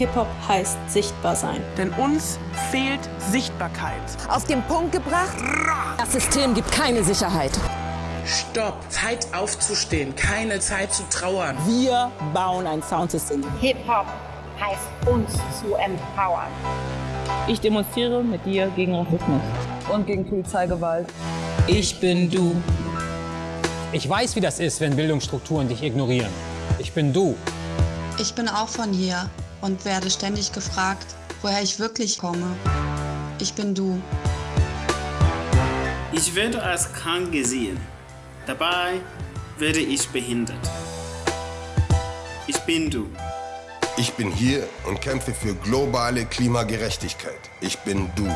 Hip-Hop heißt sichtbar sein. Denn uns fehlt Sichtbarkeit. Auf den Punkt gebracht, das System gibt keine Sicherheit. Stopp, Zeit aufzustehen, keine Zeit zu trauern. Wir bauen ein Soundsystem. Hip-Hop heißt uns zu empowern. Ich demonstriere mit dir gegen Rassismus und gegen Polizeigewalt. Ich bin du. Ich weiß, wie das ist, wenn Bildungsstrukturen dich ignorieren. Ich bin du. Ich bin auch von hier und werde ständig gefragt, woher ich wirklich komme. Ich bin du. Ich werde als krank gesehen. Dabei werde ich behindert. Ich bin du. Ich bin hier und kämpfe für globale Klimagerechtigkeit. Ich bin du.